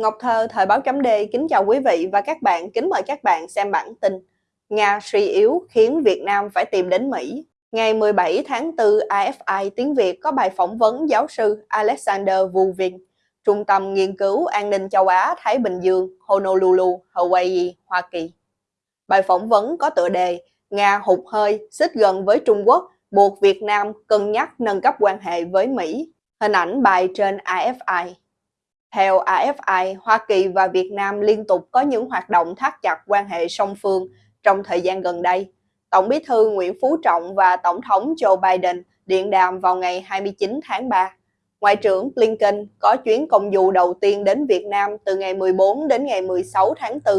Ngọc Thơ, Thời báo chấm D kính chào quý vị và các bạn, kính mời các bạn xem bản tin Nga suy yếu khiến Việt Nam phải tìm đến Mỹ. Ngày 17 tháng 4, AFI tiếng Việt có bài phỏng vấn giáo sư Alexander Vuvin, Trung tâm Nghiên cứu An ninh châu Á Thái Bình Dương, Honolulu, Hawaii, Hoa Kỳ. Bài phỏng vấn có tựa đề Nga hụt hơi, xích gần với Trung Quốc, buộc Việt Nam cân nhắc nâng cấp quan hệ với Mỹ. Hình ảnh bài trên AFI. Theo AFI, Hoa Kỳ và Việt Nam liên tục có những hoạt động thắt chặt quan hệ song phương trong thời gian gần đây. Tổng bí thư Nguyễn Phú Trọng và Tổng thống Joe Biden điện đàm vào ngày 29 tháng 3. Ngoại trưởng Blinken có chuyến công du đầu tiên đến Việt Nam từ ngày 14 đến ngày 16 tháng 4.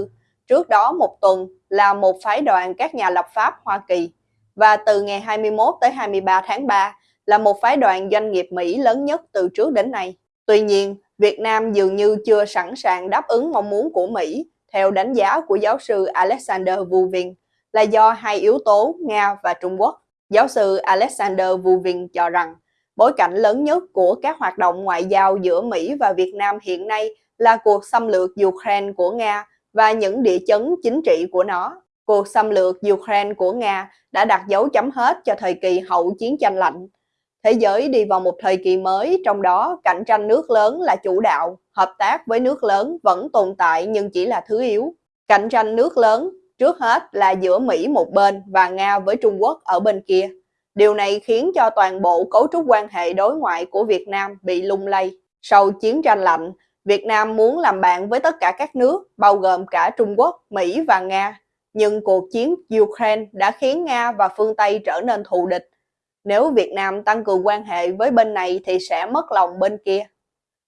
Trước đó một tuần là một phái đoàn các nhà lập pháp Hoa Kỳ. Và từ ngày 21 tới 23 tháng 3 là một phái đoàn doanh nghiệp Mỹ lớn nhất từ trước đến nay. Tuy nhiên, Việt Nam dường như chưa sẵn sàng đáp ứng mong muốn của Mỹ, theo đánh giá của giáo sư Alexander Vuvin, là do hai yếu tố Nga và Trung Quốc. Giáo sư Alexander Vuvin cho rằng, bối cảnh lớn nhất của các hoạt động ngoại giao giữa Mỹ và Việt Nam hiện nay là cuộc xâm lược Ukraine của Nga và những địa chấn chính trị của nó. Cuộc xâm lược Ukraine của Nga đã đặt dấu chấm hết cho thời kỳ hậu chiến tranh lạnh, Thế giới đi vào một thời kỳ mới, trong đó cạnh tranh nước lớn là chủ đạo, hợp tác với nước lớn vẫn tồn tại nhưng chỉ là thứ yếu. Cạnh tranh nước lớn trước hết là giữa Mỹ một bên và Nga với Trung Quốc ở bên kia. Điều này khiến cho toàn bộ cấu trúc quan hệ đối ngoại của Việt Nam bị lung lay. Sau chiến tranh lạnh, Việt Nam muốn làm bạn với tất cả các nước, bao gồm cả Trung Quốc, Mỹ và Nga. Nhưng cuộc chiến Ukraine đã khiến Nga và phương Tây trở nên thù địch nếu Việt Nam tăng cường quan hệ với bên này thì sẽ mất lòng bên kia.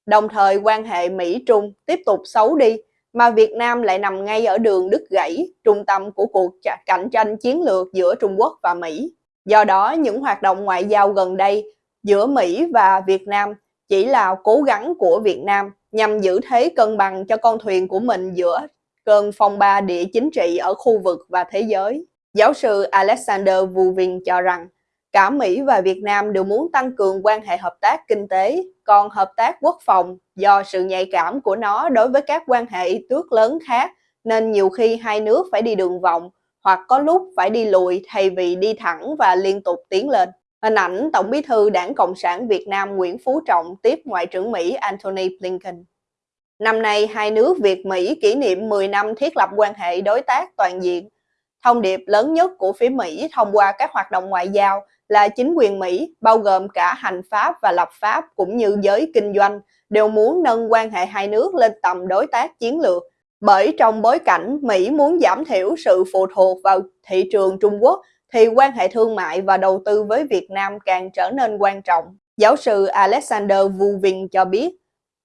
Đồng thời quan hệ Mỹ-Trung tiếp tục xấu đi, mà Việt Nam lại nằm ngay ở đường đứt gãy, trung tâm của cuộc cạnh tranh chiến lược giữa Trung Quốc và Mỹ. Do đó, những hoạt động ngoại giao gần đây giữa Mỹ và Việt Nam chỉ là cố gắng của Việt Nam nhằm giữ thế cân bằng cho con thuyền của mình giữa cơn phong ba địa chính trị ở khu vực và thế giới. Giáo sư Alexander Vuvin cho rằng Cả Mỹ và Việt Nam đều muốn tăng cường quan hệ hợp tác kinh tế, còn hợp tác quốc phòng do sự nhạy cảm của nó đối với các quan hệ tước lớn khác nên nhiều khi hai nước phải đi đường vòng hoặc có lúc phải đi lùi thay vì đi thẳng và liên tục tiến lên. Hình ảnh Tổng bí thư Đảng Cộng sản Việt Nam Nguyễn Phú Trọng tiếp Ngoại trưởng Mỹ Antony Blinken. Năm nay, hai nước Việt-Mỹ kỷ niệm 10 năm thiết lập quan hệ đối tác toàn diện. Thông điệp lớn nhất của phía Mỹ thông qua các hoạt động ngoại giao là chính quyền Mỹ, bao gồm cả hành pháp và lập pháp cũng như giới kinh doanh, đều muốn nâng quan hệ hai nước lên tầm đối tác chiến lược. Bởi trong bối cảnh Mỹ muốn giảm thiểu sự phụ thuộc vào thị trường Trung Quốc, thì quan hệ thương mại và đầu tư với Việt Nam càng trở nên quan trọng. Giáo sư Alexander Vuvin cho biết,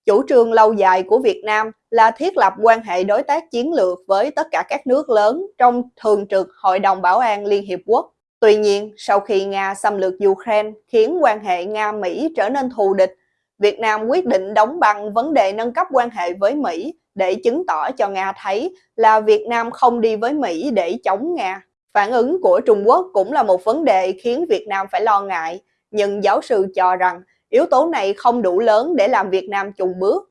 chủ trương lâu dài của Việt Nam là thiết lập quan hệ đối tác chiến lược với tất cả các nước lớn trong thường trực Hội đồng Bảo an Liên Hiệp Quốc. Tuy nhiên, sau khi Nga xâm lược Ukraine khiến quan hệ Nga-Mỹ trở nên thù địch, Việt Nam quyết định đóng băng vấn đề nâng cấp quan hệ với Mỹ để chứng tỏ cho Nga thấy là Việt Nam không đi với Mỹ để chống Nga. Phản ứng của Trung Quốc cũng là một vấn đề khiến Việt Nam phải lo ngại, nhưng giáo sư cho rằng yếu tố này không đủ lớn để làm Việt Nam chùng bước.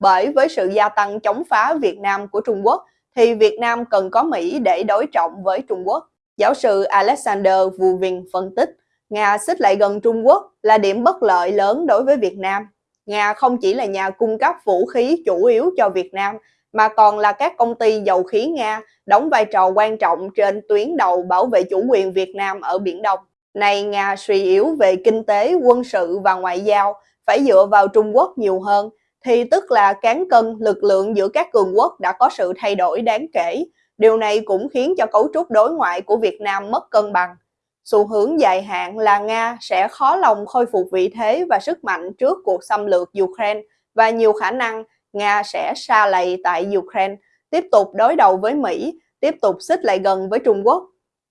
Bởi với sự gia tăng chống phá Việt Nam của Trung Quốc, thì Việt Nam cần có Mỹ để đối trọng với Trung Quốc. Giáo sư Alexander Vuvin phân tích, Nga xích lại gần Trung Quốc là điểm bất lợi lớn đối với Việt Nam. Nga không chỉ là nhà cung cấp vũ khí chủ yếu cho Việt Nam, mà còn là các công ty dầu khí Nga đóng vai trò quan trọng trên tuyến đầu bảo vệ chủ quyền Việt Nam ở Biển Đông. Này Nga suy yếu về kinh tế, quân sự và ngoại giao, phải dựa vào Trung Quốc nhiều hơn, thì tức là cán cân lực lượng giữa các cường quốc đã có sự thay đổi đáng kể, Điều này cũng khiến cho cấu trúc đối ngoại của Việt Nam mất cân bằng. Xu hướng dài hạn là Nga sẽ khó lòng khôi phục vị thế và sức mạnh trước cuộc xâm lược Ukraine và nhiều khả năng Nga sẽ xa lầy tại Ukraine, tiếp tục đối đầu với Mỹ, tiếp tục xích lại gần với Trung Quốc.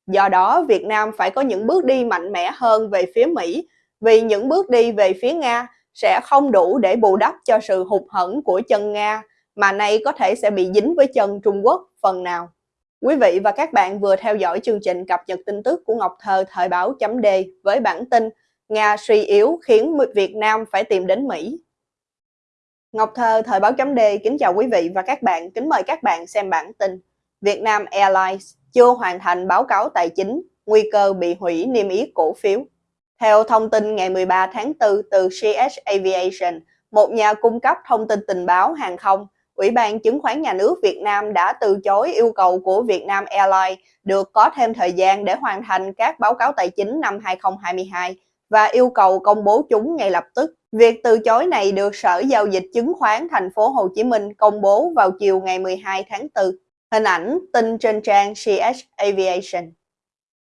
Do đó, Việt Nam phải có những bước đi mạnh mẽ hơn về phía Mỹ, vì những bước đi về phía Nga sẽ không đủ để bù đắp cho sự hụt hẫng của chân Nga, mà nay có thể sẽ bị dính với chân Trung Quốc phần nào. Quý vị và các bạn vừa theo dõi chương trình cập nhật tin tức của Ngọc Thơ Thời báo chấm D với bản tin Nga suy yếu khiến Việt Nam phải tìm đến Mỹ. Ngọc Thơ, Thời báo chấm D kính chào quý vị và các bạn, kính mời các bạn xem bản tin. việt nam Airlines chưa hoàn thành báo cáo tài chính, nguy cơ bị hủy niêm yết cổ phiếu. Theo thông tin ngày 13 tháng 4 từ CS Aviation, một nhà cung cấp thông tin tình báo hàng không, Ủy ban Chứng khoán Nhà nước Việt Nam đã từ chối yêu cầu của Vietnam Airlines được có thêm thời gian để hoàn thành các báo cáo tài chính năm 2022 và yêu cầu công bố chúng ngay lập tức. Việc từ chối này được Sở Giao dịch Chứng khoán Thành phố Hồ Chí Minh công bố vào chiều ngày 12 tháng 4. Hình ảnh tin trên trang CH Aviation.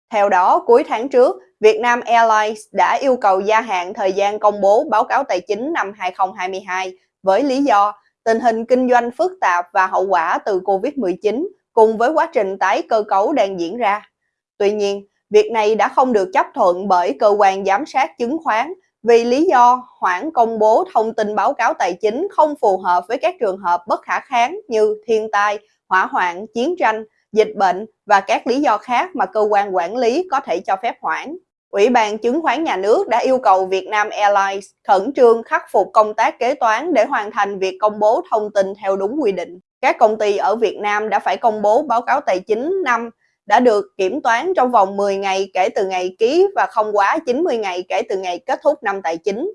Theo đó, cuối tháng trước, Vietnam Airlines đã yêu cầu gia hạn thời gian công bố báo cáo tài chính năm 2022 với lý do tình hình kinh doanh phức tạp và hậu quả từ Covid-19 cùng với quá trình tái cơ cấu đang diễn ra. Tuy nhiên, việc này đã không được chấp thuận bởi cơ quan giám sát chứng khoán vì lý do hoãn công bố thông tin báo cáo tài chính không phù hợp với các trường hợp bất khả kháng như thiên tai, hỏa hoạn, chiến tranh, dịch bệnh và các lý do khác mà cơ quan quản lý có thể cho phép hoãn. Ủy ban chứng khoán nhà nước đã yêu cầu Vietnam Airlines khẩn trương khắc phục công tác kế toán để hoàn thành việc công bố thông tin theo đúng quy định. Các công ty ở Việt Nam đã phải công bố báo cáo tài chính năm đã được kiểm toán trong vòng 10 ngày kể từ ngày ký và không quá 90 ngày kể từ ngày kết thúc năm tài chính,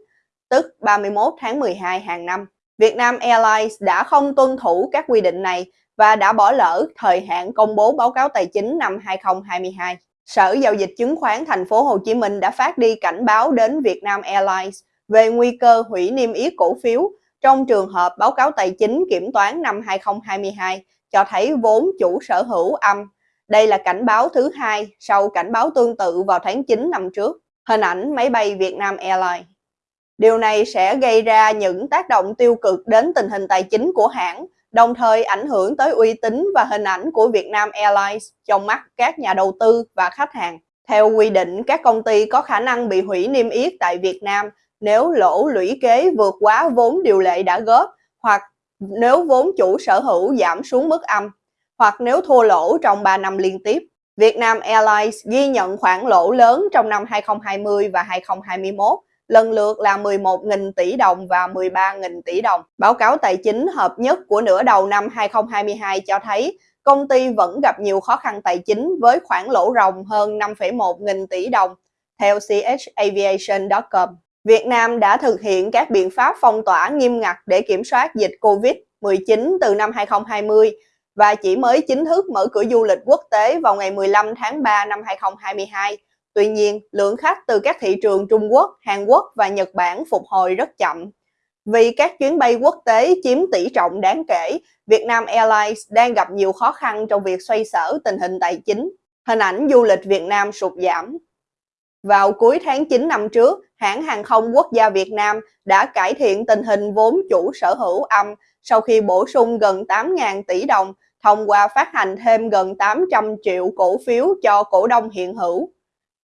tức 31 tháng 12 hàng năm. Vietnam Airlines đã không tuân thủ các quy định này và đã bỏ lỡ thời hạn công bố báo cáo tài chính năm 2022. Sở Giao dịch Chứng khoán Thành phố Hồ Chí Minh đã phát đi cảnh báo đến Vietnam Airlines về nguy cơ hủy niêm yết cổ phiếu trong trường hợp báo cáo tài chính kiểm toán năm 2022 cho thấy vốn chủ sở hữu âm đây là cảnh báo thứ hai sau cảnh báo tương tự vào tháng 9 năm trước. Hình ảnh máy bay Vietnam Airlines. Điều này sẽ gây ra những tác động tiêu cực đến tình hình tài chính của hãng, đồng thời ảnh hưởng tới uy tín và hình ảnh của Vietnam Airlines trong mắt các nhà đầu tư và khách hàng. Theo quy định, các công ty có khả năng bị hủy niêm yết tại Việt Nam nếu lỗ lũy kế vượt quá vốn điều lệ đã góp hoặc nếu vốn chủ sở hữu giảm xuống mức âm hoặc nếu thua lỗ trong 3 năm liên tiếp. Vietnam Airlines ghi nhận khoản lỗ lớn trong năm 2020 và 2021, lần lượt là 11.000 tỷ đồng và 13.000 tỷ đồng. Báo cáo tài chính hợp nhất của nửa đầu năm 2022 cho thấy công ty vẫn gặp nhiều khó khăn tài chính với khoản lỗ ròng hơn 5,1 nghìn tỷ đồng, theo chaviation.com. Việt Nam đã thực hiện các biện pháp phong tỏa nghiêm ngặt để kiểm soát dịch COVID-19 từ năm 2020 và chỉ mới chính thức mở cửa du lịch quốc tế vào ngày 15 tháng 3 năm 2022. Tuy nhiên, lượng khách từ các thị trường Trung Quốc, Hàn Quốc và Nhật Bản phục hồi rất chậm. Vì các chuyến bay quốc tế chiếm tỷ trọng đáng kể, Vietnam Airlines đang gặp nhiều khó khăn trong việc xoay sở tình hình tài chính. Hình ảnh du lịch Việt Nam sụt giảm. Vào cuối tháng 9 năm trước, hãng hàng không quốc gia Việt Nam đã cải thiện tình hình vốn chủ sở hữu âm sau khi bổ sung gần 8.000 tỷ đồng thông qua phát hành thêm gần 800 triệu cổ phiếu cho cổ đông hiện hữu.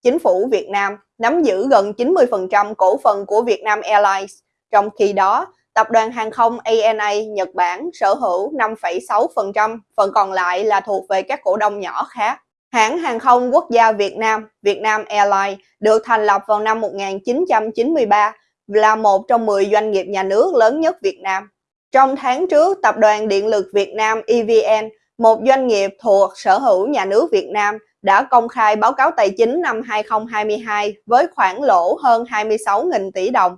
Chính phủ Việt Nam nắm giữ gần 90% cổ phần của Vietnam Airlines, trong khi đó tập đoàn hàng không ANA Nhật Bản sở hữu 5,6%, phần còn lại là thuộc về các cổ đông nhỏ khác. Hãng hàng không quốc gia Việt Nam, Vietnam Airlines, được thành lập vào năm 1993, là một trong 10 doanh nghiệp nhà nước lớn nhất Việt Nam. Trong tháng trước, Tập đoàn Điện lực Việt Nam EVN, một doanh nghiệp thuộc sở hữu nhà nước Việt Nam, đã công khai báo cáo tài chính năm 2022 với khoản lỗ hơn 26.000 tỷ đồng.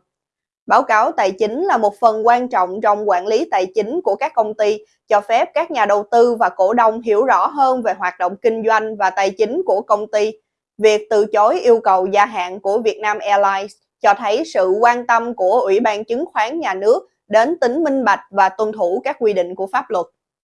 Báo cáo tài chính là một phần quan trọng trong quản lý tài chính của các công ty, cho phép các nhà đầu tư và cổ đông hiểu rõ hơn về hoạt động kinh doanh và tài chính của công ty. Việc từ chối yêu cầu gia hạn của Vietnam Airlines cho thấy sự quan tâm của Ủy ban Chứng khoán Nhà nước đến tính minh bạch và tuân thủ các quy định của pháp luật.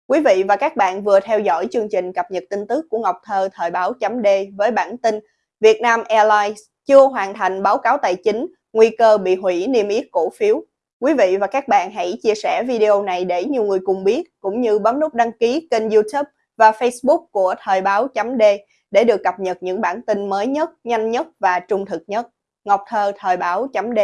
Quý vị và các bạn vừa theo dõi chương trình cập nhật tin tức của Ngọc Thơ thời báo chấm D với bản tin Việt Nam Airlines chưa hoàn thành báo cáo tài chính, nguy cơ bị hủy niêm yết cổ phiếu. Quý vị và các bạn hãy chia sẻ video này để nhiều người cùng biết, cũng như bấm nút đăng ký kênh youtube và facebook của thời báo chấm D để được cập nhật những bản tin mới nhất, nhanh nhất và trung thực nhất. Ngọc Thơ thời báo chấm D